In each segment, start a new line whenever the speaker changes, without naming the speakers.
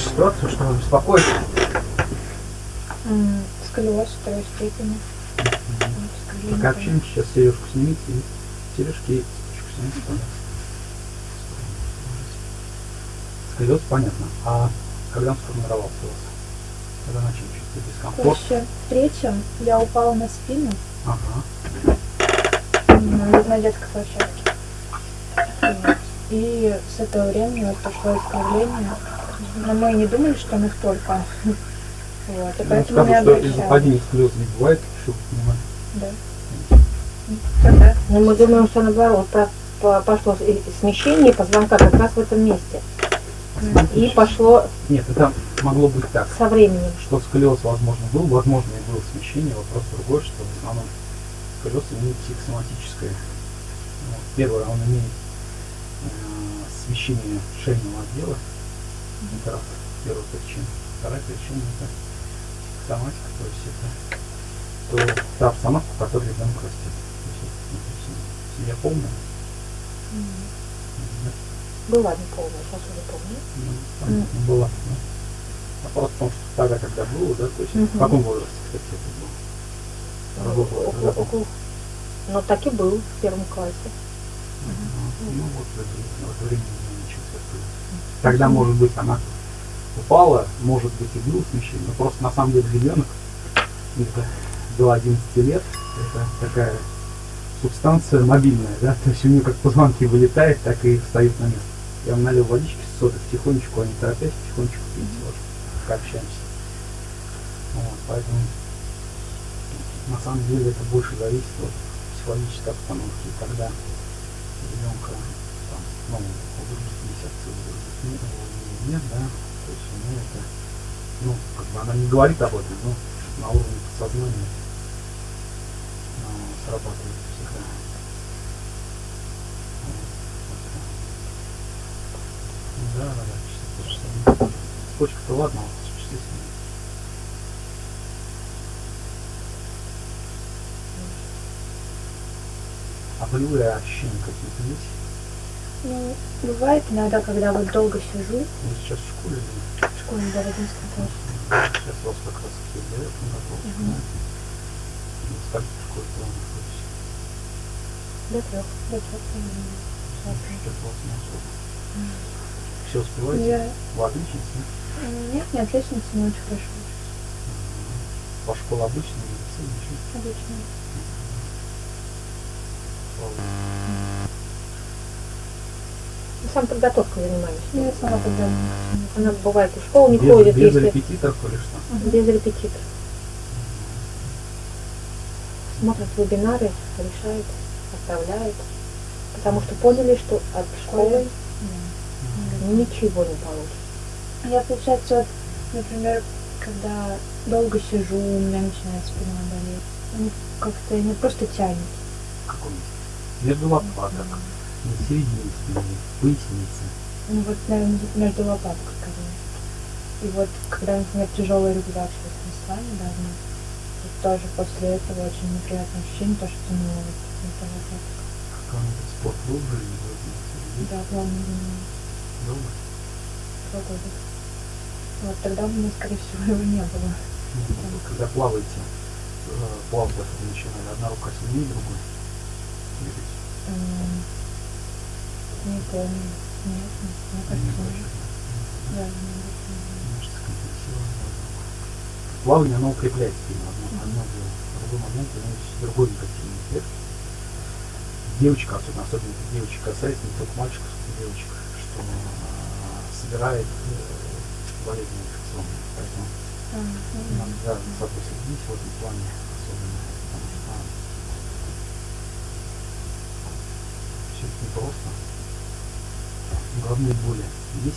вашу ситуацию, что вас беспокоит?
Сколиоз второй степени.
Пока общаемся, сейчас сережку снимите и сережки и цепочку снимите, пожалуйста. Сколиоз, понятно. А когда он сформировался у вас? Когда начали чувствовать
В
дискомфорт?
курсе третьем я упала на спину
Ага.
м, на детской площадке. И с этого времени вот пошло искривление. Но мы не думали, что настолько. Вот. И
Ну,
поэтому не
что падения сколиоза не бывает, чтобы понимать.
Да. Тогда.
Но мы думаем, что наоборот, по- по- пошло смещение позвонка как раз в этом месте. И пошло
Нет, это могло быть так.
со временем.
Что сколиоз, возможно, был, возможно, и было смещение. Вопрос другой, что в основном сколиоз имеет психосоматическое. Первое, он имеет смещение шейного отдела. Это первая причина. Вторая причина это психосоматика, то есть это то, та обстановка, в которой ребенок растет. То есть это, ну, то есть, семья полная. да,
Была не полная, сейчас уже помню.
ну, понятно, была. да. Вопрос в том, что тогда, когда было, да, то есть в
Мгм.
каком возрасте, кстати, это было?
Около- около- Но так и был в первом классе.
Ну вот в это, в время. Тогда, может быть, она упала, может быть, и было смещение, но просто на самом деле ребенок это до 11 лет, это такая субстанция мобильная, да, то есть у нее как позвонки вылетает, так и встают на место. Я вам налил водички с содой, потихонечку, не торопясь, потихонечку пить, вот, пока общаемся. Вот, поэтому на самом деле это больше зависит от психологической обстановки, когда ребенка там, ну, нет, да, то есть нее это, ну, как бы она не говорит об этом, но на уровне подсознания ну, срабатывает всегда. Да, да, да, чисто то. Цепочка-то ладно, вот существительное. А болевые ощущения какие-то есть?
Ну, бывает иногда, когда вот долго сижу
Вы сейчас в школе
в школе до 11 класса.
Сейчас у вас как раз таки для этого подготовка,
Мгм.
да? Ну, скажите, в школе вы находитесь?
До трех. До трех. примерно.
Сейчас вас не особо. Все успеваете?
Я
Вы отличница? да?
нет, не отличница, но очень хорошо учусь.
Ваша школа обычная средняя?
Обычно.
Слава.
Мы сам подготовкой занимаемся.
Я сама тогда.
Она бывает в школу не
без,
ходит,
без
если
репетиторов или что?
без репетитора. Смотрит вебинары, решает, отправляет. Потому что поняли, что от школы ничего не получится.
Я, получается, вот, например, когда долго сижу, у меня начинает спина болеть. Ну, Как-то не просто тянет.
Месте? Между лопаток, на середине спины, пояснице.
Ну вот, наверное, между лопаткой скорее. И вот, когда, например, тяжелый рюкзак сейчас мы с вами давно, вот тоже после этого очень неприятное ощущение, то, что ну, вот, это лопатка.
Какой-нибудь спорт был жизни? вы знаете,
Да, занимаюсь
Долго?
два года. Вот тогда у меня, скорее всего, его не было.
Ну, вы когда плаваете, э, плавать вы начинали, одна рука сильнее другой. Двигать.
Не помню. Нет,
Не точно.
Да, не.
Плавание, оно укрепляет спину. Одно, одно дело. Другой момент другой негативный эффект. Девочка, особенно, особенно девочек касается, не только мальчиков, но и девочек, что а, собирает э, болезни инфекционные. Поэтому
А, ну,
надо за собой следить в этом плане особенно, потому что все это непросто. Головные боли есть?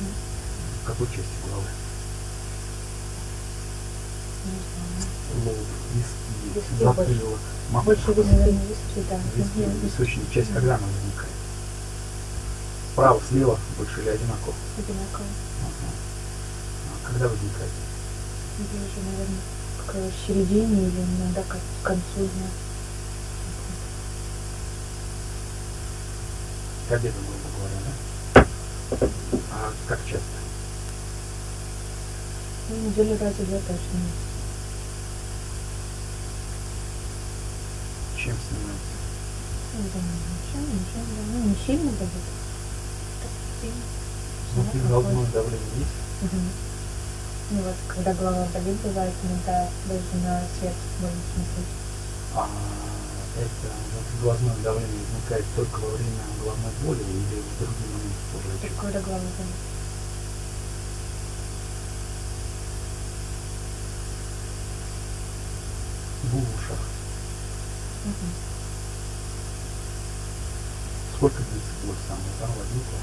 Мгм.
В какой части головы? Лоб, виски,
Виски
затылок,
Больше
макушка.
виски.
Да.
Виски, височная часть, когда она возникает? Справа, слева, больше или одинаково?
Одинаково.
А когда возникает?
Ближе, наверное, к середине или иногда к концу дня.
К обеду, как часто?
Ну, недели раза две точно.
Чем снимается?
Ну, думаю, ничего, ничего, да. Ну, не сильно сильно.
Внутри
Ну,
головное
какой.
давление есть?
Мгм. Ну вот, когда голова болит, бывает иногда даже на свет больно смотреть.
А это вот глазное давление возникает только во время головной боли или в другие моменты тоже?
Только когда голова болит.
В ушах.
Мгм.
Сколько длится боль самая? Там возникла?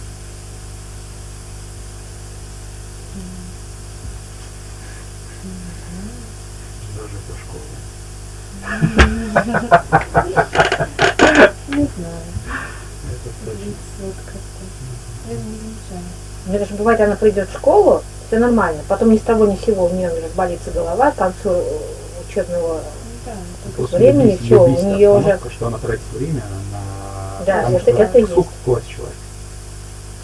Даже до школы.
Не знаю.
Это точно.
Я не замечаю.
Мне даже бывает, она придет в школу, все нормально. Потом ни с того ни с сего у нее разболится голова к концу э, учебного.
Ну Да,
времени всё, у неё уже-
Что она тратит время на...
Да,
потому
это- это есть.
Сколько класс человек?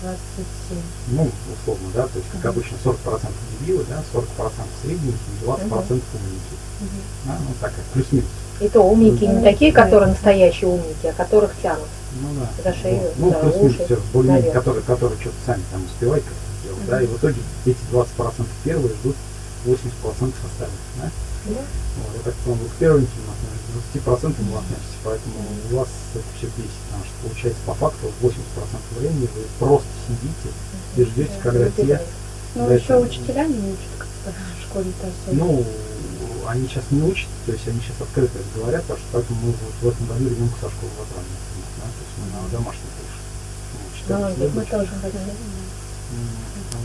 27.
Ну, условно, да, то есть, как
Мгм.
обычно, 40% дебилы, да, 40% средненькие, 20% умники.
Мгм.
Да, ну, так как плюс-минус.
И то умники не
Ну,
такие,
да.
которые настоящие умники, а которых тянут.
Ну да.
За шею,
Вот. Ну,
за
плюс-минус
уши,
все, более-менее, которые, которые что-то сами там успевают как-то делать, да, и в итоге эти 20% первые ждут 80% остальных, да.
Да.
Вот, я вы к первеньким относитесь, к 20% вы относитесь, поэтому у вас это все бесит, потому что получается по факту 80% времени вы просто сидите и ждете,
Да,
когда те.
Ну, еще
это-
учителя не учат как-то в школе-то особо.
ну, они сейчас не учат, то есть они сейчас открыто это говорят, потому что поэтому мы вот в этом году ребенка со школы например, да, то есть мы на домашний больше. Ну, читали
Молодец,
мы тоже хотели.
М,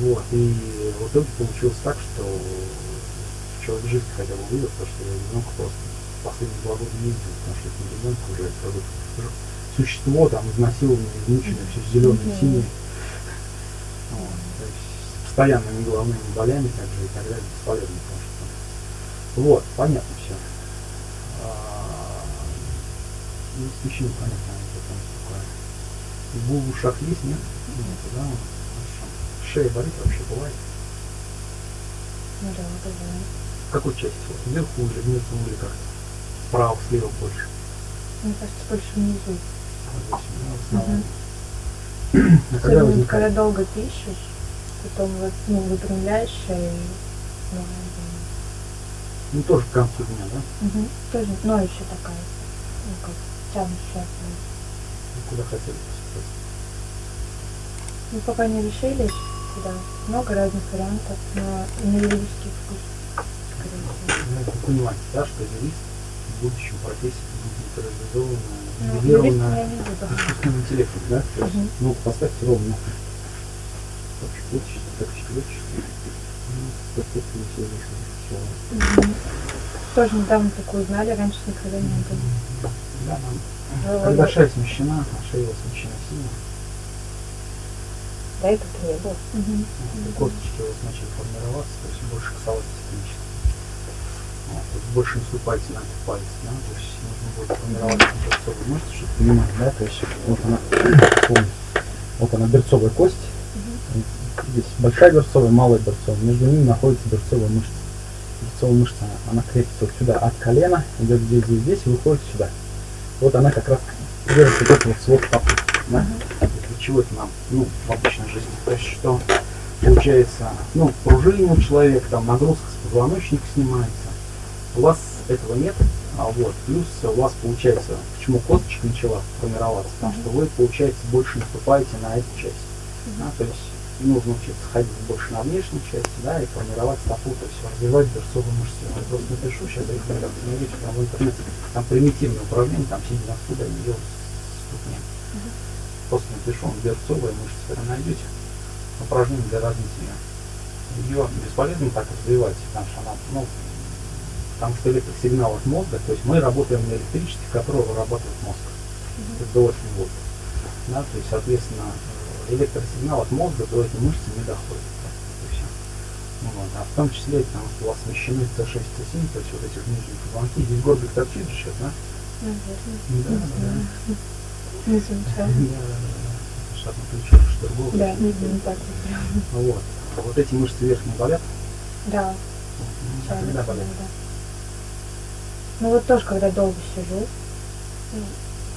Вот, и в итоге получилось так, что человек жизнь хотя бы вывез, потому что я ребенка просто последние два года не видел, потому что это не ребенок уже, это вот существо там изнасилованное, измученное, все зеленое, синее. Вот, то есть с постоянными головными болями также и так далее, бесполезно, потому что вот, понятно все. Ну, смещение понятно, это там такое. Гул в ушах есть, нет? Нет, да, хорошо. Шея болит вообще бывает?
Ну да, бывает.
Какой части? Вот вверху или внизу, или как? Справа, слева больше?
Мне кажется, больше внизу.
Здесь, да, основном. А когда возникает?
когда долго пишешь, потом вот, ну, выпрямляешь шею. Ну,
Ну, тоже к концу дня, да?
угу. Тоже ноющая такая. Ну, как тянущая.
Ну, Куда хотели поступать?
Мы пока не решили, куда. Много разных вариантов, но на юридический вкус,
Ну, понимаете, да, что юрист в будущем профессия будет реализована,
Ну,
нивелирована искусственным интеллектом, да? Ну, поставьте ровно. Ну, все вышло. Все.
Мгм. Тоже недавно такое узнали, раньше никогда не было.
Да, нам
Ну,
Когда
вот.
шея смещена, а шея у вас смещена сильно.
Мгм.
вот, и косточки у вас начали формироваться, то есть больше касалось технически. Больше наступаете на этот палец, да, то есть нужно будет формироваться берцовые мышцы, чтобы понимать, да, то есть вот она, вот она берцовая кость, здесь большая берцовая, малая берцовая, между ними находится берцовая мышца. Берцовая мышца, она, она крепится вот сюда от колена, идет здесь, здесь, здесь и выходит сюда. Вот она как раз держит вот этот вот свод попы, да? Для чего это нам, ну, в обычной жизни? То есть что получается, ну, пружина у человека, там нагрузка с позвоночника снимается. У вас этого нет, а вот, плюс у вас получается, почему косточка начала формироваться, потому что вы, получается, больше наступаете на эту часть. Да, то есть нужно учиться ходить больше на внешней части, да, и формировать стопу, то есть развивать берцовые мышцы. Я просто напишу сейчас рекомендации, найдете там в интернете, там примитивные упражнения, там сидя на стуле, они делают ступни. Просто напишу, он берцовые мышцы, вы найдете упражнение для развития. Ее бесполезно так развивать, потому что она, ну, потому что электросигнал от мозга, то есть мы работаем на электричестве, которое вырабатывает мозг. Это до 8 вольт. Да, то есть, соответственно, электросигнал от мозга до этой мышцы не доходит. Ну, вот. А в том числе, потому что у вас смещены С6, С7, то есть вот этих нижних позвонки. Здесь горбик торчит же сейчас, да?
Наверное.
Да,
Не
да,
знаю. Не замечала.
Сейчас на плечо, что другого.
Да, не так вот.
Вот. Вот эти мышцы верхние болят,
Да,
когда
Чалится
болит?
Ну вот тоже, когда долго сижу,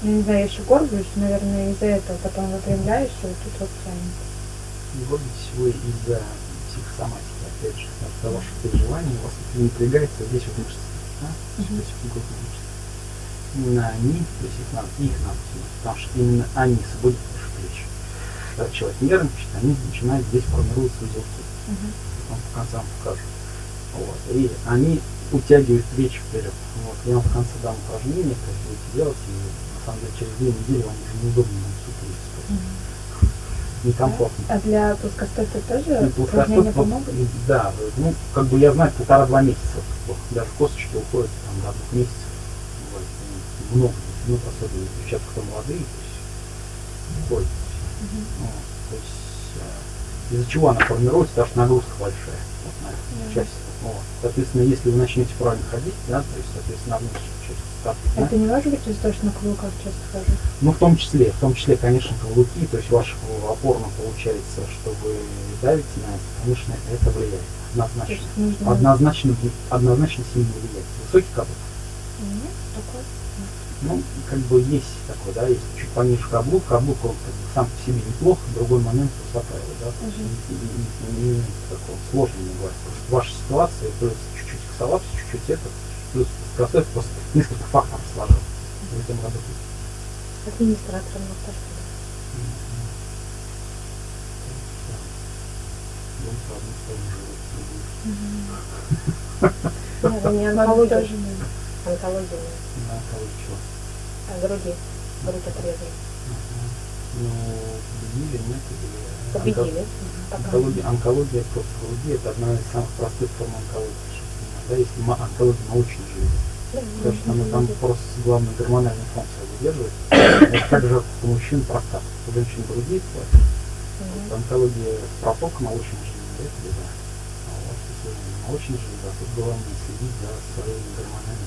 ну, не знаю, я еще горблюсь, наверное, из-за этого. Потом выпрямляюсь, и вот тут вот тянет.
Гордитесь вы из-за психосоматики, опять же, от того, что переживания у вас это напрягается здесь вот мышцы. Да? Здесь вот грудные мышцы. Именно они, то есть их надо, их надо снимать, потому что именно они сводят вашу плечи. Когда человек нервничает, они начинают здесь формируются узелки.
Мгм.
Потом по концам покажу. Вот. И они утягивают плечи вперед. Вот. Я вам в конце дам упражнение, как будете делать, и на самом деле через две недели вам уже неудобно сутулиться. просто
Мгм.
Некомфортно.
А для плоскостопия тоже
И
упражнения
плоскостопие,
помогут?
Да, ну, как бы я знаю, полтора-два месяца. Даже косточки уходят там до двух месяцев. Вот, ну, много, ну, особенно девчата, кто молодые, то есть, уходит.
Мгм.
Вот, то есть, э, из-за чего она формируется, потому что нагрузка большая вот, на эту
Мгм.
часть. Вот. Соответственно, если вы начнете правильно ходить, да, то есть, соответственно, на внутреннюю часть стопы, да,
Это не может быть из-за того, что на каблуках часто хожу?
ну, в том числе, в том числе, конечно, каблуки, то есть ваш опорно получается, что вы давите на это, конечно, это влияет. Однозначно.
нужно...
Однозначно, однозначно сильно влияет. Высокий каблук.
Нет, такой.
Ну, как бы есть такой, да, есть чуть пониже каблук, каблук он как бы сам по себе неплохо, другой момент высота его, да, то есть не, не- не- не такого сложно не бывает. Просто ваша ситуация, плюс чуть-чуть косолапс, чуть-чуть это, плюс красоты, просто несколько факторов сложилось в этом году.
Администратором на
другой.
Мгм.
Нет, не онкология. Онкология.
На кого чего?
А груди. Грудь отрезали.
Ну, победили, нет, или...
Победили.
Онко-. Онкология, онкология просто груди это одна из самых простых форм онкологии. Да, если онкология молочной железы.
Да,
Потому что она там просто главную гормональную функцию выдерживает. Это также у мужчин простата. У женщин груди, вот,
Мгм.
онкология протока молочной железы, это беда. А вот если молочная железа, тут главное следить за своей гормональной функцией. Вы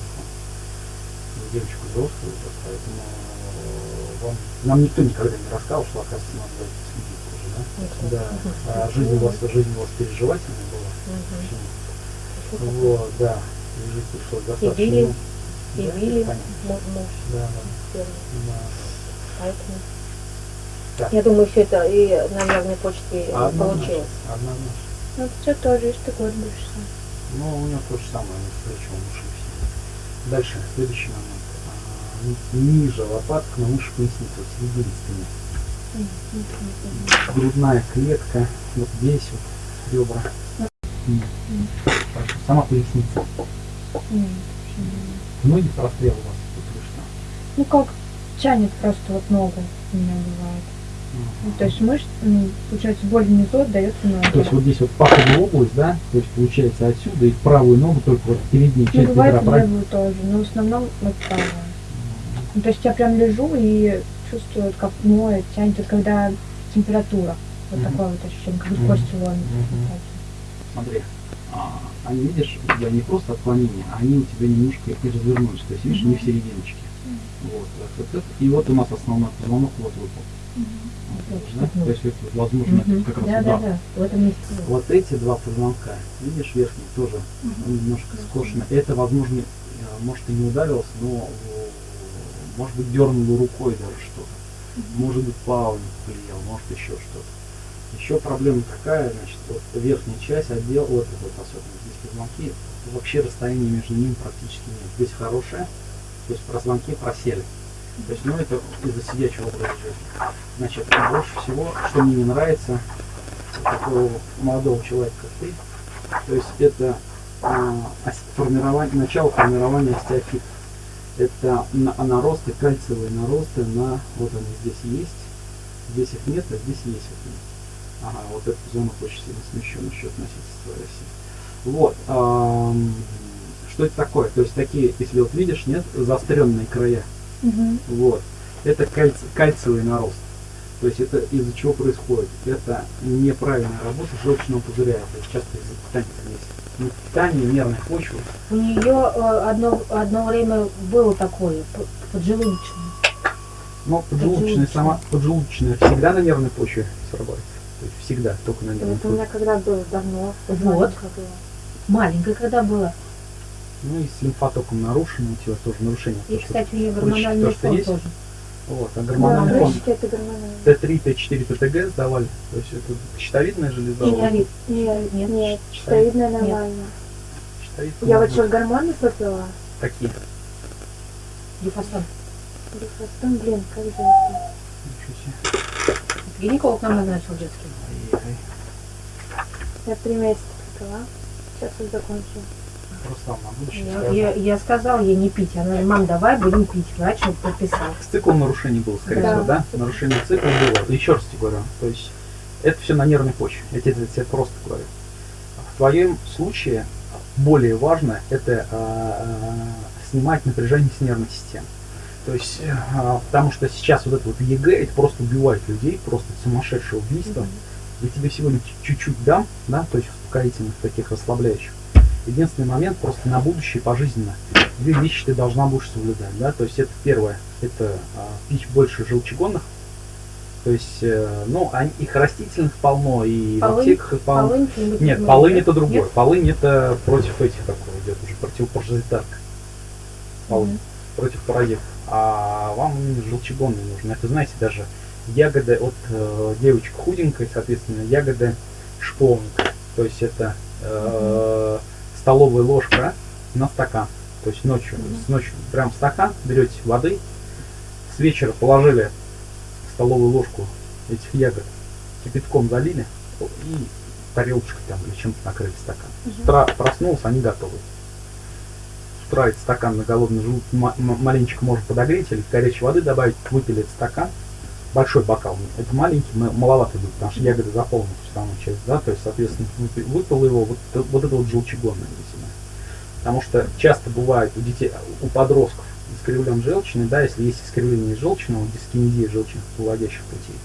девочку взрослую, вот, поэтому э, вам, нам никто никогда не рассказывал, что оказывается надо за этим следить тоже, да? Да, а жизнь у вас, жизнь у вас переживательная была.
Такое?
Вот, да. Лежит пришлось достаточно.
били?
ну,
И
да,
били муж
Да, да, да.
Поэтому.
Так.
Я думаю, все это и на нервной почте
Однозначно,
получилось.
Однозначно.
Ну, у тебя тоже есть, ты горбишься.
Ну, у него то же самое, он встречал уши все. Дальше, следующий момент. Ниже лопаток, на выше поясницы, вот.
Мгм. Мгм.
Грудная клетка, вот здесь вот ребра. Сама поясница. Ноги прострел у вас тут вышло.
Ну как, тянет просто вот ногу у меня бывает. Ну, то есть мышц, ну, получается, боль внизу отдается ноги.
То есть вот здесь вот паховая область, да, то есть получается отсюда и правую ногу только вот передняя
Ну,
часть
бывает
бедра,
и
правильно?
левую тоже, но в основном вот правая. Ну, то есть я прям лежу и чувствую, вот как ноет, тянет, вот когда температура. Вот
Мгм.
такое вот ощущение, как будто кости ломят.
Мгм. Смотри, а, они, видишь, у тебя не просто отклонения, а они у тебя немножко и развернулись, то есть, видишь, не в серединочке. Вот, так вот это. И вот у нас основной позвонок вот выпал. Вот, да?
Мгм.
То есть это, возможно,
Мгм.
это как раз
Да, да,
удар.
да.
Вот эти два позвонка, видишь, верхний тоже он немножко скошено. Это, возможно, э, может и не ударился, но может быть дернуло рукой даже что-то. Может быть плавание повлиял, может еще что-то. Еще проблема такая, значит, вот верхняя часть отдел, вот эта вот особенно здесь позвонки, вообще расстояние между ними практически нет. Здесь хорошее, то есть позвонки просели. То есть, ну, это из-за сидячего образа жизни. Значит, больше всего, что мне не нравится, такого молодого человека, как ты, то есть это а, ос- формирование, начало формирования остеофита. Это на- наросты, кальциевые наросты на, вот они здесь есть, здесь их нет, а здесь есть вот. Ага, вот эта зона очень сильно смещена еще относительно оси. Вот. ам, что это такое? То есть такие, если вот видишь, нет, заостренные края.
Мгм.
Вот. Это кальци- кальциевый нарост. То есть это из-за чего происходит? Это неправильная работа желчного пузыря. Это часто из-за питания здесь. Не питание, нервной почвы.
У нее одно, одно время было такое, поджелудочное.
Но поджелудочная сама, поджелудочная всегда на нервной почве срабатывается. То есть всегда, только на нервной
Это у меня
почве.
когда было давно.
Вот.
маленькая когда была.
Ну и с лимфотоком нарушен, у тебя тоже нарушение.
И,
То,
кстати, у нее гормональный фон тоже.
Вот, а
Да,
гормональный фон
это гормональные.
Т3, Т4, ТТГ сдавали. То есть это щитовидная железа.
Неолит.
Нет,
Нет.
нет, щитовидная
Нет.
нормально.
Щитовидная
Я вот сейчас гормоны попила.
Такие.
Дифастон.
Дифастон, блин, как же это?
Ничего себе.
Гинеколог нам назначил детский.
Ай-яй.
Я три месяца попила. Сейчас вот закончу.
Руслан, на будущее
Я, я, я сказала ей не пить. Она говорит, мам, давай будем пить. Врач.
С циклом нарушений было, скорее
Да.
всего, да? Нарушение цикла было. Еще раз тебе говорю. То есть это все на нервной почве. Я тебе, тебе просто говорю. В твоем случае более важно это а, а, снимать напряжение с нервной системы. То есть, а, потому что сейчас вот это вот ЕГЭ, это просто убивает людей, просто сумасшедшее убийство. Я тебе сегодня чуть- чуть-чуть дам, да, то есть успокоительных таких расслабляющих. Единственный момент просто на будущее пожизненно. Две вещи ты должна будешь соблюдать, да, то есть это первое, это а, пить больше желчегонных, то есть, э, ну, они- их растительных полно, и в
Полынь?
аптеках их полно.
Полынь
Нет,
из
полынь это другое.
Нет?
Полынь это против этих такой идет уже противопаразитарка. Полынь
Мгм.
против паразитов. А вам желчегонные нужны. Это знаете даже ягоды от э, девочек худенькой, соответственно, ягоды шиповника. То есть это э, столовая ложка на стакан. То есть ночью, с ночью прям стакан берете воды, с вечера положили столовую ложку этих ягод, кипятком залили и тарелочкой там или чем-то накрыли стакан. С утра проснулся, они готовы. С утра этот стакан на голодный желудок маленечко можно подогреть или горячей воды добавить, выпили этот стакан, большой бокал, это маленький, маловато будет, потому что ягоды заполнят самую часть, да, то есть, соответственно, выпи- выпил его, вот, э- вот это вот желчегонное весьма. Потому что часто бывает у детей, у подростков искривлен желчный, да, если есть искривление желчного, дискинезия желчных выводящих путей.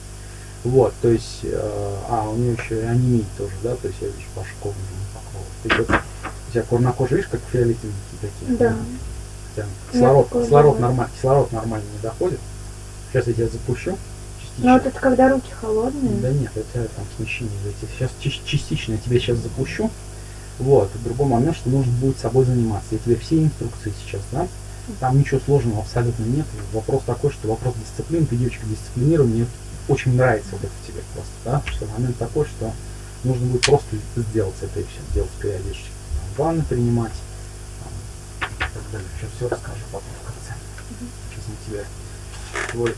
Вот, то есть, э, а, у нее еще и анемия тоже, да, то есть я вижу вашу кожу уже покрова. Ты вот, у тебя коже, видишь, как фиолетовенькие такие?
Да.
Хотя Кислород, кислород, нормально, кислород нормально не доходит. Сейчас я тебя запущу.
Ну вот это когда руки холодные.
Да нет, это там смещение зайти. Сейчас частично я тебя сейчас запущу. Вот, другой момент, что нужно будет собой заниматься. Я тебе все инструкции сейчас дам. Там ничего сложного абсолютно нет. Вопрос такой, что вопрос дисциплины, ты девочка дисциплинируй, мне очень нравится вот это в тебе просто, да, что момент такой, что нужно будет просто сделать это и все, делать периодически. Там, ванны принимать, там, и так далее. Сейчас все расскажу потом в конце. Сейчас мы тебя твой,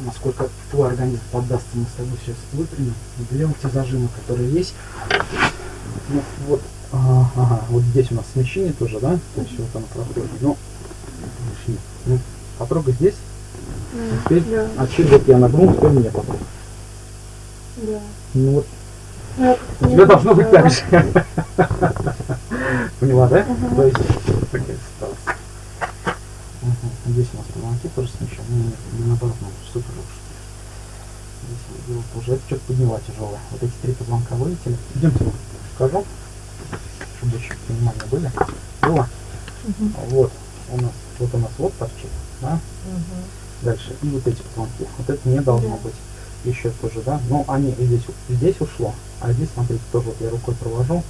насколько твой организм поддастся, мы с тобой сейчас выпрямим, уберем те зажимы, которые есть. Ну, вот, а, ага, вот здесь у нас смещение тоже, да? То есть вот оно проходит. Ну, ну потрогай здесь,
М,
теперь,
Да,
а чуть вот я нагнул, теперь мне потрогай.
да.
Ну вот,
Ну, я
у тебя
не
должно быть
знаю.
так же. Поняла, да?
Ага.
То есть, Ага, Здесь у нас позвонки тоже смещены. Ну, Нет, не наоборот, надо супер уж. Здесь делал тоже. Это что-то подняла тяжелое. Вот эти три позвонка вылетели. Идемте, скажу, чтобы еще понимания были. Было.
Мгм.
Вот у нас, вот у нас вот торчит, да?
Мгм.
Дальше. И вот эти позвонки. Вот это не должно
Да.
быть. Еще тоже, да? Но они и здесь, здесь ушло, а здесь, смотрите, тоже вот я рукой провожу.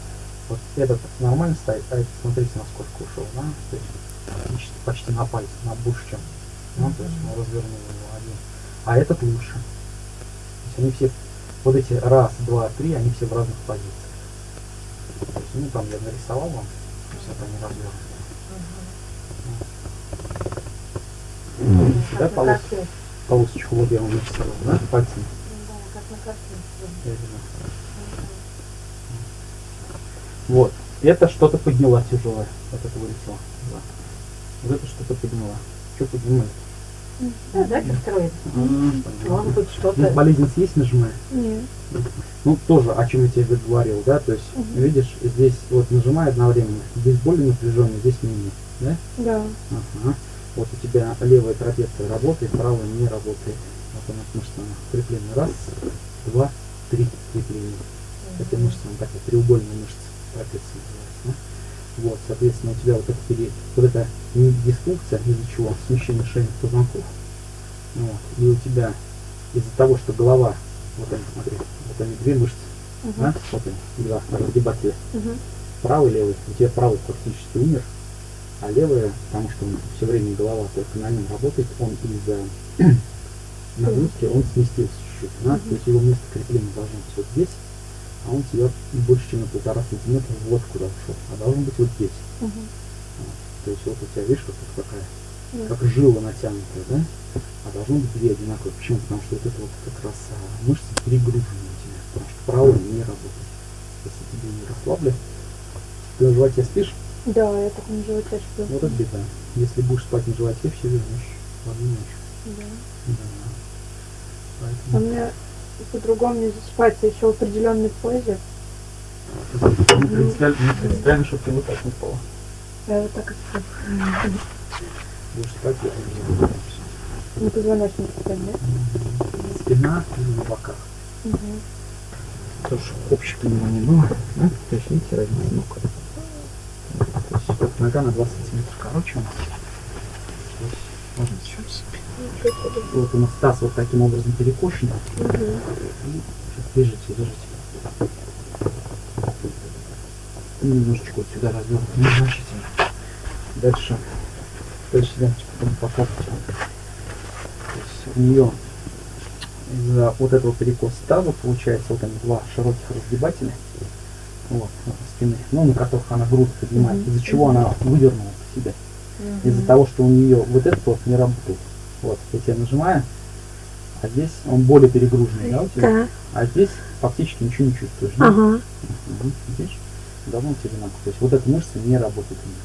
Вот этот нормально стоит, а этот, смотрите, насколько ушел, да? То есть почти, почти на пальце, на больше, чем. Ну, то есть мы развернули его один. А этот лучше. То есть они все, вот эти раз, два, три, они все в разных позициях. То есть, ну, там я нарисовал вам, то есть это они развернуты. Ну, да,
Как на
полос- полосочку вот я вам нарисовал, да, пальцем.
Да, как на картинке.
Вот. Это что-то подняла тяжелое. Вот это вылетело. Да. Вот это что-то подняла. Что поднимает?
Да, дайте второй. Может быть,
Ну,
что-то...
болезнь есть нажимая.
Нет.
Ну, тоже, о чем я тебе говорил, да, то есть,
Мгм.
видишь, здесь вот нажимай одновременно. Здесь более напряженно, здесь менее, да?
Да.
Ага. Вот у тебя левая трапеция работает, правая не работает. Вот она мышца она креплена. Раз, два, три крепления. Это мышца, она такая треугольная мышца, трапеция называется. да. Вот, соответственно, у тебя вот эта, пере- вот эта дисфункция, из-за чего смещение шейных позвонков. Вот. И у тебя из-за того, что голова, вот они, смотри, вот они две мышцы,
Мгм.
да, вот они, два разгибателя.
Мгм.
правый, левый. У тебя правый практически умер, а левая, потому что он все время голова только на нем работает, он из-за нагрузки, он сместился чуть-чуть. Да? То есть его место крепления должно быть вот здесь, а он тебя больше, чем на полтора сантиметра вот куда ушел. А должен быть вот здесь.
Мгм.
То есть вот у тебя, видишь, вот тут такая,
Да.
как жила натянутая, да? А должно быть две одинаковые. Почему? Потому что вот это вот как раз а, мышцы перегружены у тебя. Потому что правая не работает. Если тебе не расслабли, ты на животе спишь,
Да, я так на животе сплю.
вот это беда. Если будешь спать на животе, все вернешь в одну ночь.
Да.
Да.
А
Поэтому
мне по-другому не засыпается еще в определенной позе.
не принципиально, не принципиально, чтобы ты вот так не спала.
Я вот так и сплю.
Будешь спать, я не.
На позвоночник прям, да?
Спина и на боках.
Угу.
Тоже общее понимание было. Да? То есть, видите, разница ног. То есть, вот нога на 20 сантиметров короче у нас. Можно чуть Вот у нас таз вот таким образом перекошен.
Угу.
Сейчас лежите. И немножечко вот сюда развернут незначительно. Дальше. Дальше ленточку потом покапать. У нее из-за вот этого перекоса таза получается вот они два широких разгибателя вот, спины, ну, на которых она грудь поднимает,
Мгм.
из-за чего она вывернула себя. Из-за того, что у нее вот этот вот не работает. Вот, я нажимаю, а здесь он более перегруженный, да, у тебя?
Да.
А здесь фактически ничего не чувствуешь. да?
Ага.
Мгм. Видишь? Давно у тебя одинаково. То есть вот эта мышца не работает у нее.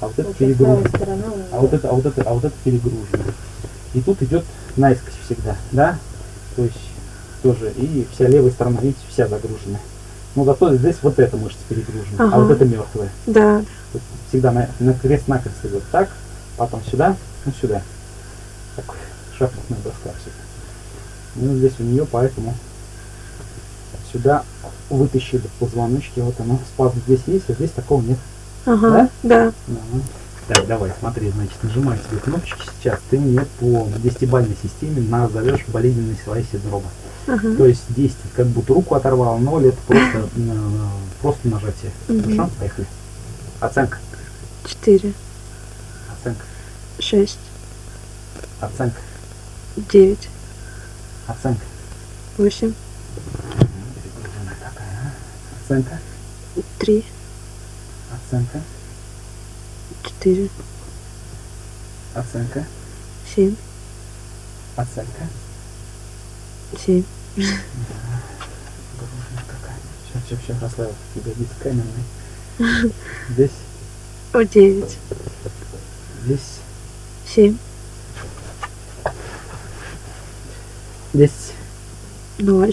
А вот это
у
А вот это, а вот это, а вот это перегружено. И тут идет наискось всегда, да? То есть тоже и вся левая сторона, видите, вся загружена. Но зато здесь вот эта мышца перегружена, а
Ага.
вот это мертвая.
Да.
Всегда на, на крест накрест идет так, потом сюда, ну сюда. Так, шахматная доска все. Ну здесь у нее поэтому сюда вытащили позвоночки, вот оно, спазм здесь есть, а здесь такого нет.
Ага. Да.
Ага. Так, давай, смотри, значит, нажимай себе кнопочки сейчас, ты мне по десятибалльной системе назовешь болезненные свои синдромы.
Ага.
То есть 10 как будто руку оторвал, 0 это просто, э, просто нажатие.
Мгм.
Хорошо? Поехали. Оценка.
Четыре.
Оценка.
Шесть.
Оценка.
Девять.
Оценка.
Восемь.
Оценка.
Три.
Оценка.
Четыре.
Оценка.
Семь.
Оценка.
Семь.
Перегруженная такая. Сейчас, сейчас, сейчас расслабил. Ягодицы каменные. Здесь,
О, девять.
здесь,
Семь.
Здесь,
Ноль.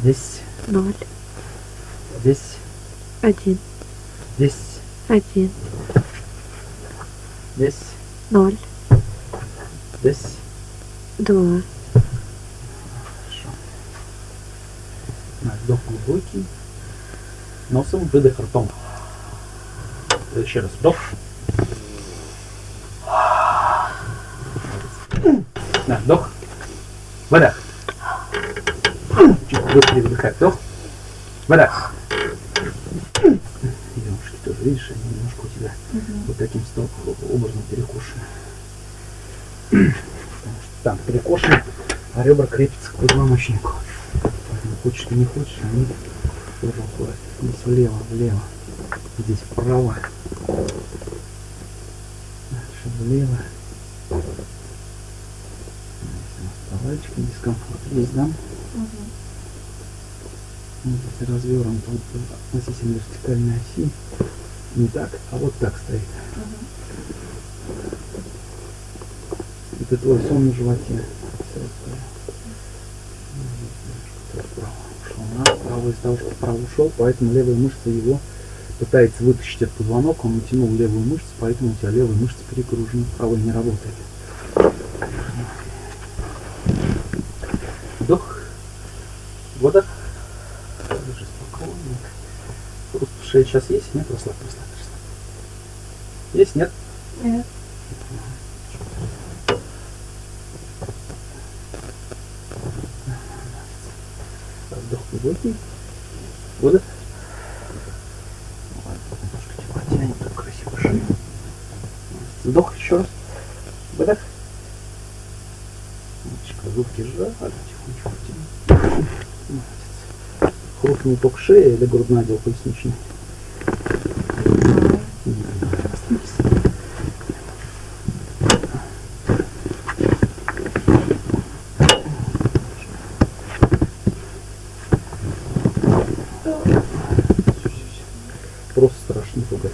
здесь,
Ноль.
здесь,
Один.
здесь,
Один.
здесь,
Ноль.
здесь.
Два.
Хорошо. На, Вдох глубокий. Носом, выдох ртом. Еще раз вдох. На, вдох. Выдох. Чуть быстрее выдыхай. Вдох. Выдох. Девушки тоже, видишь, они немножко у тебя вот таким образом перекошены. Потому что там перекошены, а ребра крепятся к позвоночнику. Поэтому хочешь ты не хочешь, они тоже уходят. Здесь влево, влево. Здесь вправо. Дальше влево. Палочка, дискомфорт есть, да? Вот если развернут вот относительно вертикальной оси, не так, а вот так стоит. Это твой сон на животе. Правый из того, что вправо ушел, поэтому левая мышца его пытается вытащить этот позвонок, он утянул левую мышцу, поэтому у тебя левая мышца перегружена, правая не работает. вдох, выдох. Также спокойненько. Руку шея сейчас есть? Нет, расслабь, расслабь, расслабь. Есть? Нет?
Нет. Вдох глубокий. Выдох. Немножко типа тянет, так красиво шею.
Вдох еще раз. Выдох. Умничка, зубки сжали, тихонечко потяни. Молодец. Хрустнул ток шеи или грудной отдел поясничный? Остановись. Просто страшно пугать.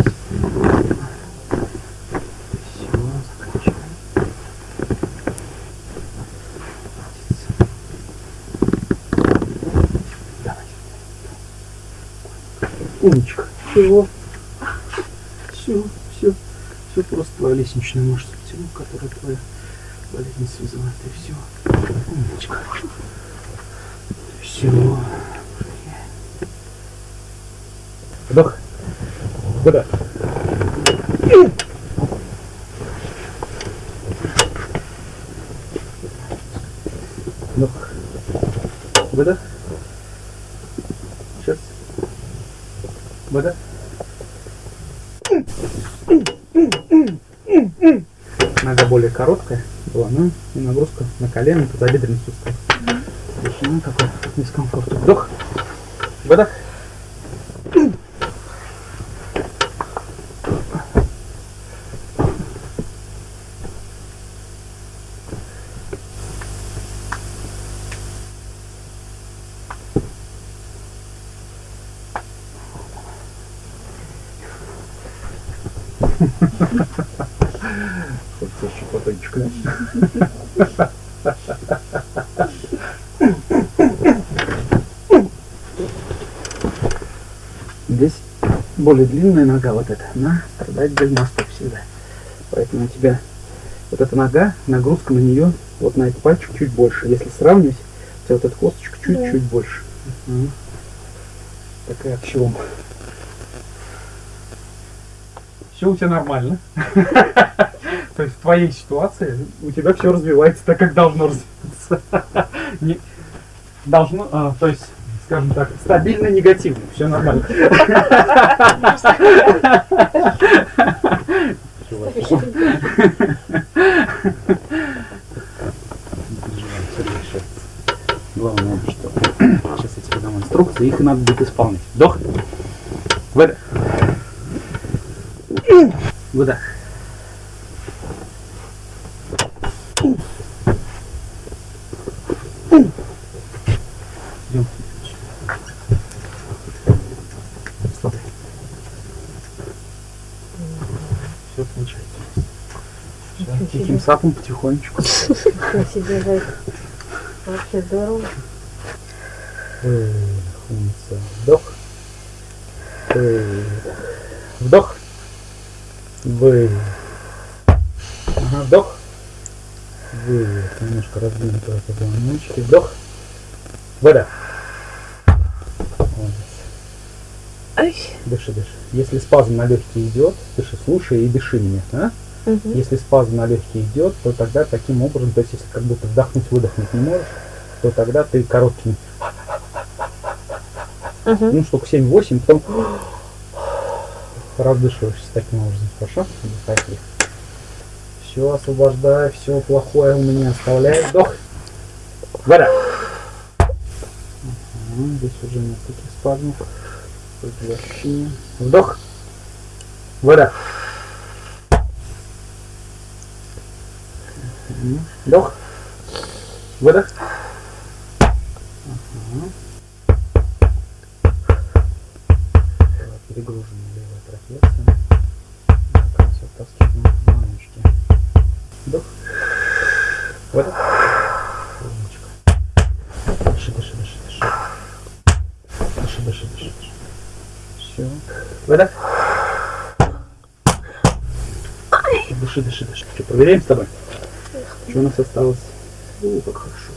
Все, заканчиваем. Давай. Умничка. Все. Все, все. Просто твоя лестничная мышца которая твоя болезнь вызывает. И все. Умничка. Все. Вдох. Выдох. Вдох. Выдох. Сейчас. Выдох. Нога более ну и нагрузка на колено, тазобедренный сустав. Решено такой дискомфорт. Вдох. Выдох. Здесь более длинная нога вот эта, она страдает мостов всегда. Поэтому у тебя вот эта нога, нагрузка на нее, вот на этот пальчик чуть больше. Если сравнивать, у тебя вот эта косточка чуть-чуть больше. Мгм. Такая аксиома. Все у тебя нормально. Твоей ситуации у тебя все развивается так, как должно развиваться. Не- Должно, а, то есть, скажем так, стабильно негативно, все нормально. Главное, что сейчас я тебе дам инструкции, их надо будет исполнить. Вдох. Выдох. Идем. Смотри. Все получается.
Ничего
Тихим сапом потихонечку.
Вообще здорово.
Умница. Вдох. Вдох. Выдох. Ага, вдох. Раздвинутые позвоночки. Вдох. Молодец.
Ай.
Дыши, дыши. Если спазм на легкие идет, дыши, слушай и дыши меня. А?
Мгм.
Если спазм на легкие идет, то тогда таким образом, то есть если как будто вдохнуть, выдохнуть не можешь, то тогда ты короткими,
Мгм.
ну, штук 7-8, потом раздышиваешься таким образом. Хорошо? Дыхай. Все, освобождай, все плохое у меня оставляй. Вдох. Вода. Ага, здесь уже нет таких спазмов. Возвращение. Вдох. Вода. Вдох. Выдох. Была перегружена левая трапеция. Как Выдох. Умничка. Дыши, дыши, дыши, дыши. Дыши, дыши, дыши, дыши. Все. Выдох. Дыши, дыши, дыши. Что, проверяем с тобой? Что у нас осталось? О, как хорошо.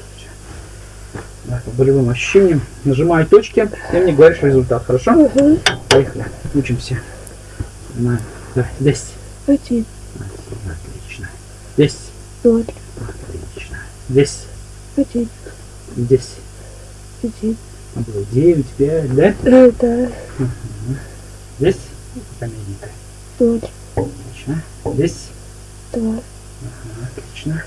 Да, по болевым ощущениям. Нажимай точки, ты мне говоришь результат, хорошо? Поехали. Учимся. На, давай, 10.
Один.
10.
Ноль.
Отлично. 10.
Один.
10.
Один.
А было 9, 5, да?
Э, Да.
10. Пока медненько.
Ноль.
Отлично. 10.
Два.
Ага, отлично.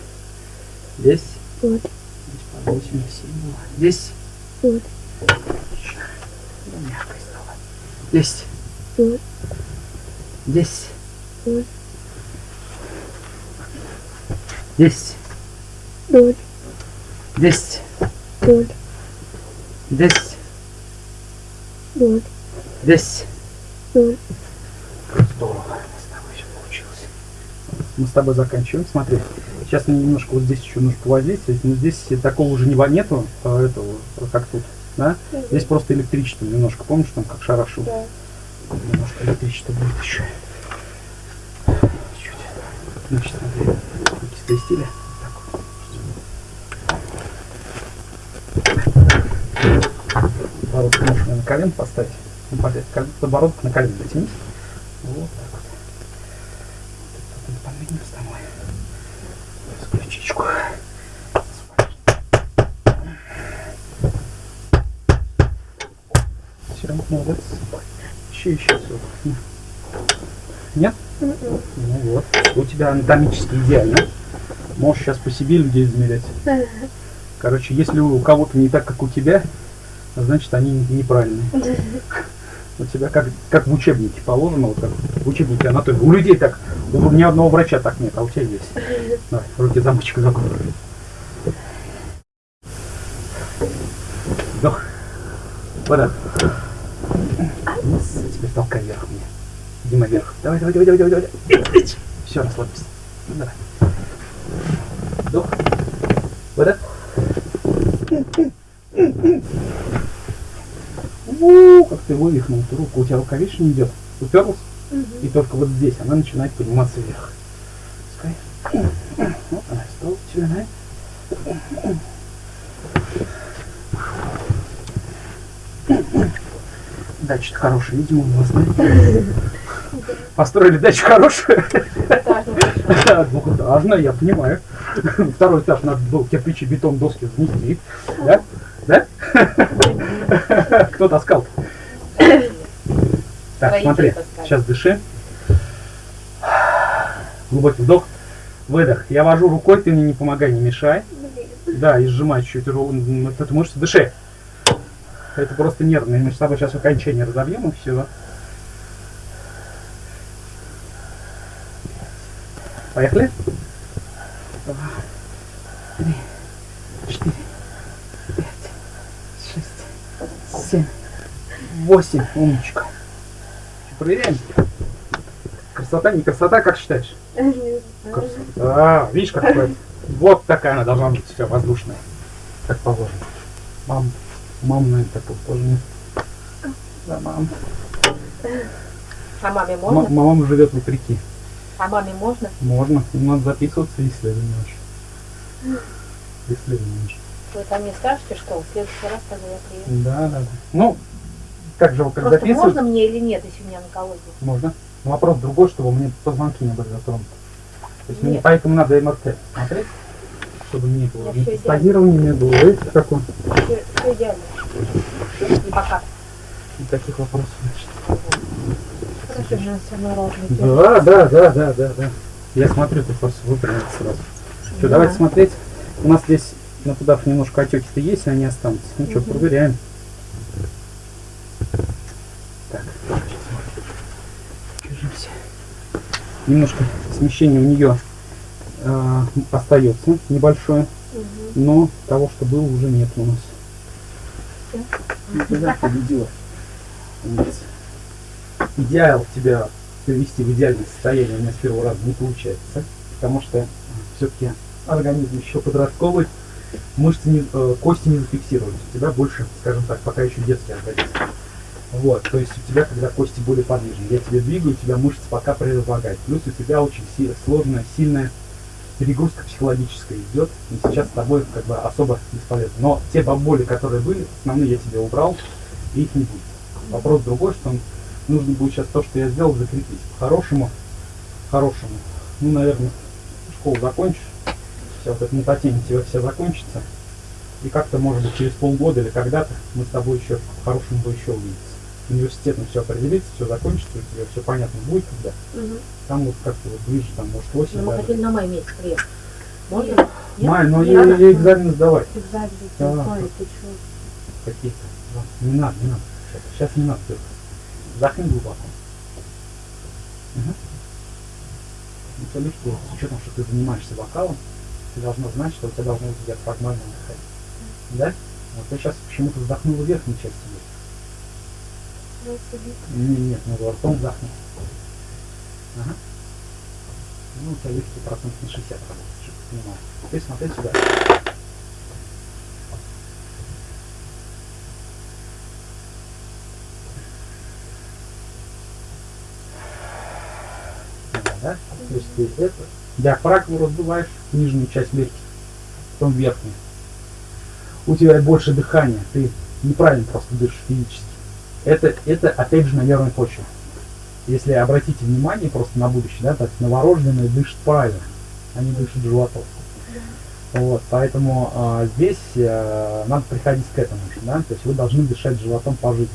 Здесь.
Вот.
Здесь по 8 7 было. Здесь.
Вот.
10.
5.
10.
0.
10.
0.
Здорово. С тобой еще получилось. Мы с тобой заканчиваем. Смотри. Сейчас мне немножко вот здесь еще нужно повозиться. Но ну здесь такого уже нету, а, этого, как тут. Да? Угу. Здесь просто электричество немножко. Помнишь, там как шарашу?
Да.
Немножко электричество будет еще. Чуть. Значит, смотри, кисты стиля. Подбородок можно на колен поставить. Ну, Подбородок на колен затянись. Вот так вот. Вот это подвинем с тобой. Ключичку. Все, молодец. Еще, еще все. Нет? Ну вот. У тебя анатомически идеально. Можешь сейчас по себе людей измерять. Короче, если у кого-то не так, как у тебя, значит они неправильные. У тебя как, как в учебнике положено, вот как в учебнике анатомии. У людей так, у ни одного врача так нет, а у тебя есть. Давай, руки замочек закрой. Вдох. Вода. Теперь толкай вверх мне. Дима вверх. Давай, давай, давай, давай, давай, давай. Все, расслабься. Ну, давай. Вдох. Вода. У, как ты вывихнул эту руку. У тебя рука, видишь, не идет. Уперлась. И только вот здесь она начинает подниматься вверх. Пускай. Вот она, стол тебя, да? Дача хорошая, видимо, у вас, да? Построили дачу хорошую. Двухэтажная, я понимаю. Второй этаж надо был кирпичи, бетон, доски занести. Да? Да? Кто таскал? Так, смотри, сейчас дыши. Глубокий вдох, выдох. Я вожу рукой, ты мне не помогай, не мешай. Да, и сжимай чуть ру- м, вот эту мышцу, дыши. Это просто нервные. Мы с тобой сейчас окончание разобьем и все. Поехали? Два, три, четыре, пять, шесть, семь, восемь. Умничка. Проверяем. Красота, не красота, как считаешь? Красота. А, видишь, как бывает? Вот такая она должна быть вся воздушная. Как положено. Мам, мам, наверное, такого тоже нет. Да, мам.
А маме
М-
можно?
мама живет в реки.
А маме можно?
Можно. Надо записываться в исследование очень. Исследование очень.
Вы там мне скажете, что в следующий раз, когда я приеду.
Да, да, да. Ну, как же, как
Просто можно мне или нет, если у меня онкология?
Можно. Но вопрос другой, чтобы меня позвонки не были затронуты. То есть мне
Нет.
поэтому надо МРТ смотреть, чтобы не было
Я
ни
всё
стагирования, не было. Видите, как он?
Все, все идеально. И пока.
Никаких вопросов.
Хорошо, ровно.
Да, да, да, да, да, да. Я смотрю, ты просто выпрямился сразу. Что,
Да.
давайте смотреть. У нас здесь на туда немножко отеки-то есть, они останутся. Ну что,
Мгм.
проверяем. Так, сейчас мы держимся. Немножко смещение у нее э, остается небольшое, но того, что было, уже нет у нас. Ну, ты, да, победила. Идеал тебя привести в идеальное состояние у меня с первого раза не получается, потому что все-таки организм еще подростковый, мышцы, не, э, кости не зафиксировались. У тебя больше, скажем так, пока еще детский организм. Вот, то есть у тебя, когда кости более подвижны, я тебя двигаю, у тебя мышцы пока предлагают. Плюс у тебя очень си- сложная, сильная перегрузка психологическая идет, и сейчас с тобой как бы особо бесполезно. Но те боли, которые были, основные я тебе убрал, и их не будет. Вопрос другой, что нужно будет сейчас то, что я сделал, закрепить. По-хорошему, хорошему. Ну, наверное, школу закончишь, вся вот эта мутатень тебя вся закончится, и как-то, может быть, через полгода или когда-то мы с тобой еще по-хорошему еще увидеться. Университетом все определится, все закончится, у тебя все понятно будет, когда.
Мгм.
Там вот как-то вот ближе, там, может,
Ну,
осень
мы
даже.
хотели на май месяц приехать. Можно?
Нет.
Май, но
Не
ей,
надо?
ей экзамен сдавать
Экзамен,
Да.
ой, ты чё?
какие-то. Да. Не надо, не надо. Сейчас, сейчас не надо только. Вдохни глубоко. Угу. Ну, есть, что с учетом, что ты занимаешься вокалом, ты должна знать, что у тебя должно быть диафрагмальное дыхание. Да? Вот ты сейчас почему-то вздохнула верхней частью. Нет, надо ртом вдохнуть. Ага. Ну, у тебя легкий процент на 60 работает, чтобы ты понимал. Теперь смотри сюда. Да? То есть ты это, диафрагму раздуваешь, нижнюю часть легких, потом верхнюю. У тебя больше дыхания, ты неправильно просто дышишь физически. Это, это опять же на нервной почве. Если обратите внимание просто на будущее, да, так новорожденные дышат правильно, они дышат животом. Вот, поэтому а, здесь а, надо приходить к этому да, то есть вы должны дышать животом по жизни.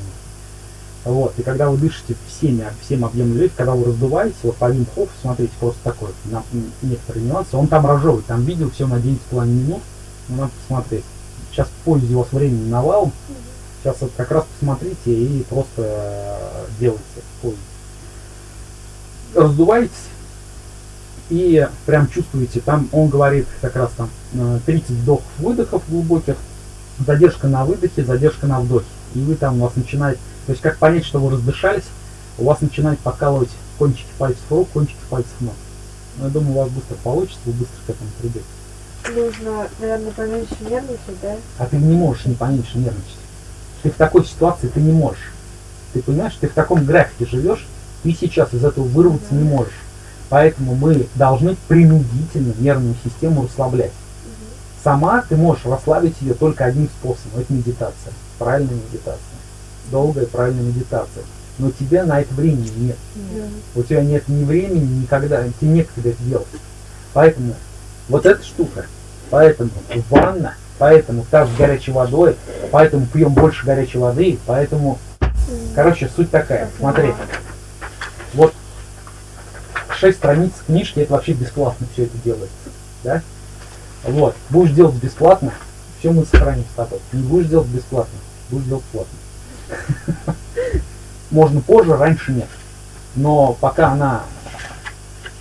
Вот, и когда вы дышите всеми, всем объемом легких, когда вы раздуваете, вот по Вим смотрите, просто такой, на, некоторые нюансы, он там разжевывает, там видео все на 9,5 минут, ну, надо посмотреть. Сейчас пользуйтесь вас времени навалом, сейчас вот как раз посмотрите и просто э, делайте пользуйтесь. Раздуваетесь и прям чувствуете, там он говорит как раз там э, 30 вдохов-выдохов глубоких, задержка на выдохе, задержка на вдохе. И вы там у вас начинает, то есть как понять, что вы раздышались, у вас начинает покалывать кончики пальцев рук, кончики пальцев ног. Но я думаю, у вас быстро получится, вы быстро к этому придете.
Нужно, наверное, поменьше нервничать, да?
А ты не можешь не поменьше нервничать. Ты в такой ситуации ты не можешь. Ты понимаешь, ты в таком графике живешь, ты сейчас из этого вырваться не можешь. Поэтому мы должны принудительно нервную систему расслаблять. Сама ты можешь расслабить ее только одним способом. Это медитация. Правильная медитация. Долгая правильная медитация. Но тебе на это времени нет.
Да.
У тебя нет ни времени, никогда, тебе некогда это делать. Поэтому вот эта штука, поэтому ванна, поэтому таз с горячей водой, поэтому пьем больше горячей воды, поэтому, короче, суть такая, смотри, вот шесть страниц книжки, это вообще бесплатно все это делается, да? Вот, будешь делать бесплатно, все мы сохраним с тобой. Не будешь делать бесплатно, будешь делать платно. Можно позже, раньше нет. Но пока она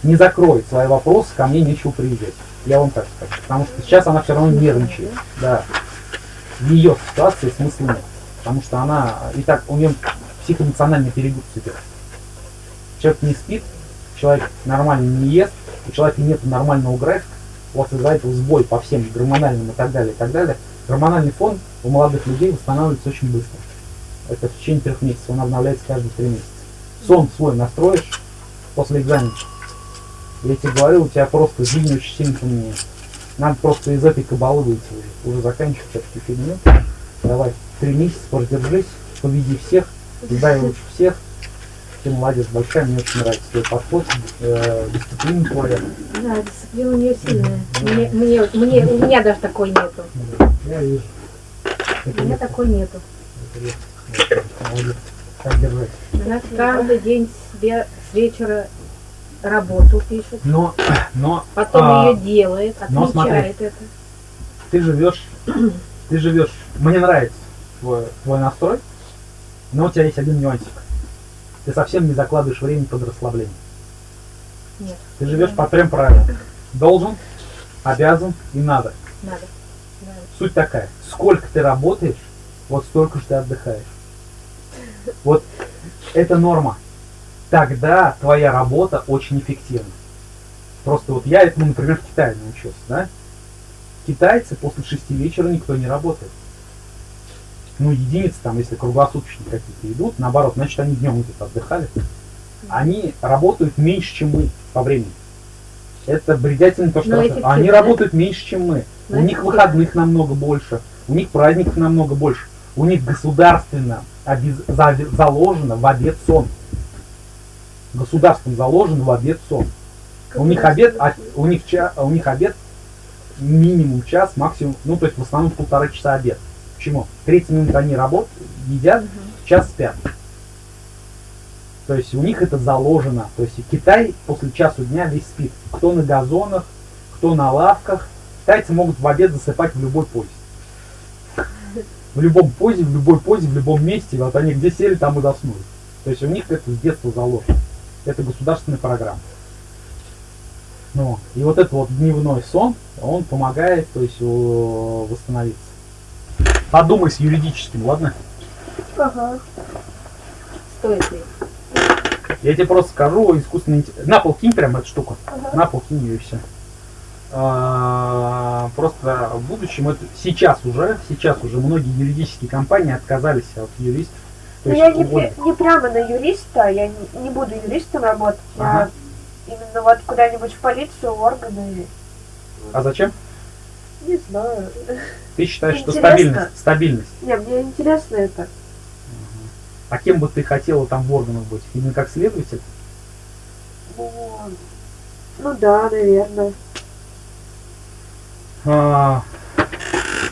не закроет свои вопросы, ко мне нечего приезжать. Я вам так скажу. Потому что сейчас она все равно нервничает. Да. Ее ситуации смысла нет. Потому что она и так у нее психоэмоциональный перегруз идет. Человек не спит, человек нормально не ест, у человека нет нормального графика, у вас из-за этого сбой по всем гормональным и так далее, и так далее. Гормональный фон у молодых людей восстанавливается очень быстро. Это в течение трех месяцев, он обновляется каждые три месяца. Сон свой настроишь после экзамена. Я тебе говорю, у тебя просто жизнь очень сильно поменяется. Надо просто из этой кабалы выйти уже. Уже заканчивать всякую фигню. Давай, три месяца продержись, победи всех, сдай лучше всех. Ты молодец, большая, мне очень нравится твой подход, э, дисциплина твоя.
Да, дисциплина у нее сильная. Мне, мне, мне, у меня даже такой нету.
Я вижу.
У меня такой нету.
Молодец. Так держать.
Она каждый день себе с вечера работу пишет,
Но, но
потом
А,
ее делает,
но
отмечает это.
ты живешь, ты живешь, мне нравится твой, твой настрой, но у тебя есть один нюансик. Ты совсем не закладываешь время под расслабление.
Нет,
Ты живешь по трем правилам. Должен, обязан и надо.
надо. надо.
Суть такая. Сколько ты работаешь, вот столько же ты отдыхаешь. Вот это норма. Тогда твоя работа очень эффективна. Просто вот я этому, например, в Китае научился, да? Китайцы после шести вечера никто не работает. Ну, единицы там, если круглосуточные какие-то идут, наоборот, значит, они днем где-то отдыхали. Они работают меньше, чем мы по времени. Это бредятельно то, что Они
да?
работают меньше, чем мы.
Но
У них выходных намного больше, у них праздников намного больше, у них государственно обез- за- заложено в обед сон. Государством заложено в обед сон. У них обед, а, у них ча- у них обед минимум час, максимум, ну то есть в основном полтора часа обед. Почему? 30 минут они работают, едят, час спят. То есть у них это заложено. То есть Китай после часу дня весь спит. Кто на газонах, кто на лавках. Китайцы могут в обед засыпать в любой позе. В любом позе, в любой позе, в любом месте. Вот они где сели, там и заснули. То есть у них это с детства заложено. Это государственная программа. Ну, и вот этот вот дневной сон, он помогает, то есть восстановиться. Подумай с юридическим, ладно?
Ага.
Стоит ли?
Я тебе просто скажу искусственный интеллект. На пол кинь прям эту штуку.
Ага.
На пол кинь ее и все. Просто в будущем, это сейчас уже, сейчас уже многие юридические компании отказались от юристов.
Ну, я не, не прямо на юриста, я не, не буду юристом работать,
Ага.
я именно вот куда-нибудь в полицию, органы,
А зачем?
не знаю.
Ты считаешь, что стабильность? Стабильность.
Не, мне интересно это.
А кем бы ты хотела там в органах быть? Именно как следователь?
Ну, ну да, наверное.
А,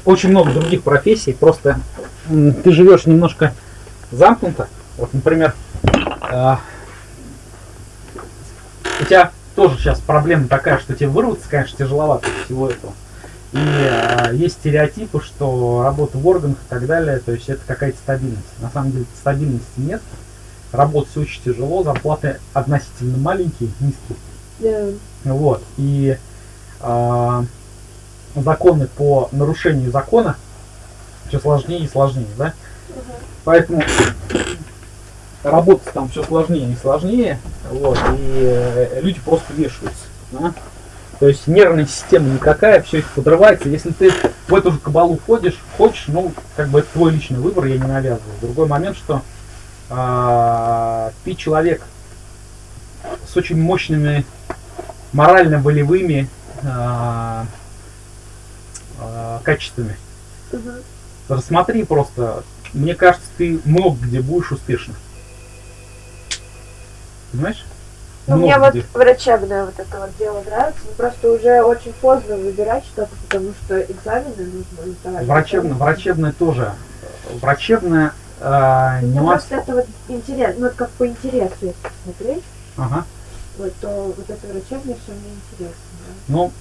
очень много других профессий. Просто ты живешь немножко замкнуто. Вот, например, а, у тебя тоже сейчас проблема такая, что тебе вырваться, конечно, тяжеловато из всего этого. И а, есть стереотипы, что работа в органах и так далее, то есть это какая-то стабильность. На самом деле стабильности нет. Работать очень тяжело, зарплаты относительно маленькие, низкие.
Да.
Вот. И а, законы по нарушению закона все сложнее и сложнее, да? Поэтому работать там все сложнее и сложнее, вот, и э, люди просто вешаются. да. То есть нервная система никакая, все это подрывается. Если ты в эту же кабалу входишь, хочешь, ну, как бы это твой личный выбор, я не навязываю. Другой момент, что а, ты человек с очень мощными морально-волевыми а, а, качествами.
Мгм.
Рассмотри просто. Мне кажется, ты много где будешь успешным. Понимаешь?
Ну,
Много
мне вот
где.
врачебное вот это вот дело нравится, но просто уже очень поздно выбирать что-то, потому что экзамены нужно сдавать.
Врачебное, врачебное тоже. Врачебное а,
Ну,
нюанс.
просто это вот интерес, ну, это как по интересу, если смотреть,
Ага.
вот, то вот это врачебное все мне интересно, да.
Ну,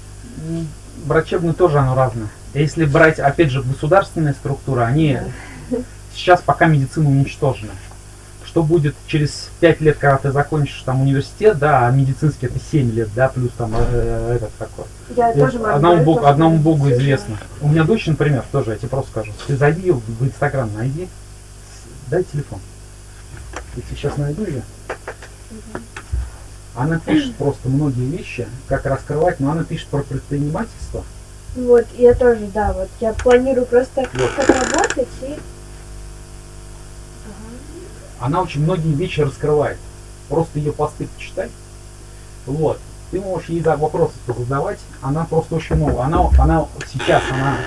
врачебное тоже оно разное. Если брать, опять же, государственные структуры, они сейчас пока медицина уничтожена. Что будет через 5 лет, когда ты закончишь там университет, да, а медицинский это 7 лет, да, плюс там э, этот такой.
Я
И
тоже
одному
говорить,
богу, одному богу
слышала.
известно. У меня дочь, например, тоже, я тебе просто скажу. Ты зайди в Инстаграм, найди, дай телефон. Я тебе сейчас найду ее. Она пишет просто многие вещи, как раскрывать, но она пишет про предпринимательство.
Вот, я тоже, да, вот, я планирую просто
Вот.
как работать и...
Она очень многие вещи раскрывает. Просто ее посты почитай. Вот. Ты можешь ей за вопросы задавать. Она просто очень много. Она, она сейчас, она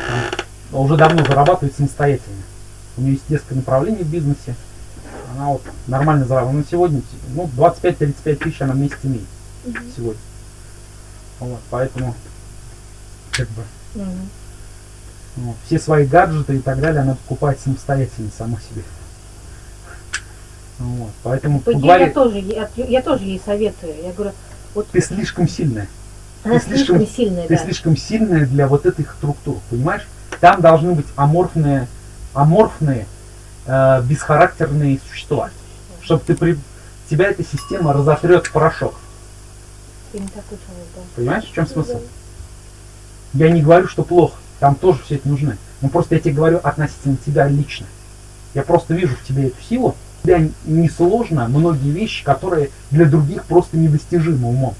там, уже давно зарабатывает самостоятельно. У нее есть несколько направлений в бизнесе. Она вот нормально зарабатывает. На сегодня ну, 25-35 тысяч она в месяц имеет
Мгм.
сегодня. Вот, поэтому как бы
Мгм.
ну, все свои гаджеты и так далее она покупает самостоятельно сама себе. Вот, поэтому
По идее,
поговори-
я тоже, ей- от- я тоже ей советую. Я говорю, вот
ты слишком сильная.
она
ты слишком-
слишком сильная,
Ты
да.
слишком сильная для вот этих структур, понимаешь? Там должны быть аморфные, аморфные, э, бесхарактерные существа. Чтобы ты при... тебя эта система разотрет в порошок.
Ты не такой человек, да.
Понимаешь, в чем смысл? Я не говорю, что плохо. Там тоже все это нужны. Но просто я тебе говорю относительно тебя лично. Я просто вижу в тебе эту силу тебя несложно многие вещи, которые для других просто недостижимы умом.